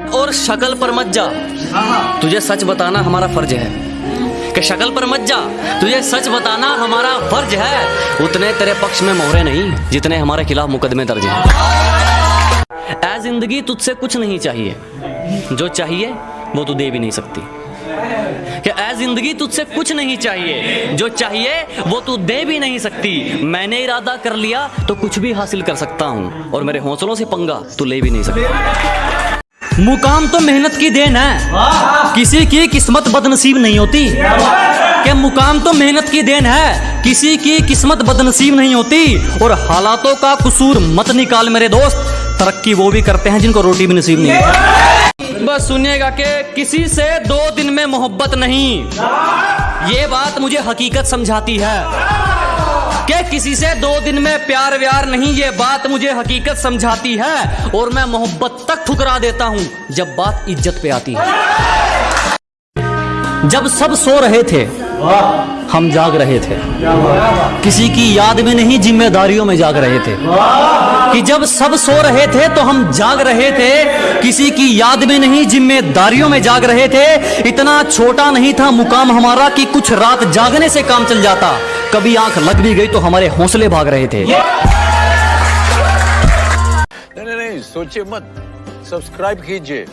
और शक्ल पर मत जा। तुझे सच बताना हमारा फ़र्ज़ है। कि शक्ल पर मत जा। तुझे सच बताना हमारा फ़र्ज़ है। उतने तेरे पक्ष में मोहरे नहीं जितने हमारे खिलाफ मुकदमे दर्ज हैं। ऐ ज़िंदगी तुझसे कुछ नहीं चाहिए। जो चाहिए वो तू दे भी नहीं सकती। कि ऐ ज़िंदगी तुझसे कुछ नहीं चाहिए। जो चाहिए वो तू दे भी नहीं सकती। मैंने इरादा कर लिया तो कुछ भी हासिल कर सकता हूँ। और मेरे हौसलों से पंगा तू ले भी नहीं सकता। मुकाम तो मेहनत की देन है। किसी की किस्मत बदनसीब नहीं होती। कि मुकाम तो मेहनत की देन है? किसी की किस्मत बदनसीब नहीं होती। और हालातों का कसूर मत निकाल मेरे दोस्त। तरक्की वो भी करते हैं जिनको रोटी भी नसीब नहीं होती बस सुनिएगा कि किसी से दो दिन में मोहब्बत नहीं। ये बात मुझे हकीकत समझाती है। कि किसी से दो दिन में प्यार व्यार नहीं? ये बात मुझे हकीकत समझाती है और मैं मोहब्बत तक ठुकरा देता हूँ जब बात इज़्ज़त पे आती है। जब सब सो रहे थे, हम जाग रहे थे। किसी की याद में नहीं, जिम्मेदारियों में जाग रहे थे। कि जब सब सो रहे थे तो हम जाग रहे थे। किसी की याद में नहीं, जिम्मेदारियों में जाग रहे थे। इतना छोटा नहीं था मुकाम हमारा कि कुछ रात जागने से काम चल जाता। कभी आँख लग भी गई तो हमारे हौसले भाग रहे थे। नहीं नहीं सोचिए मत। सब्सक्राइब कीजिए।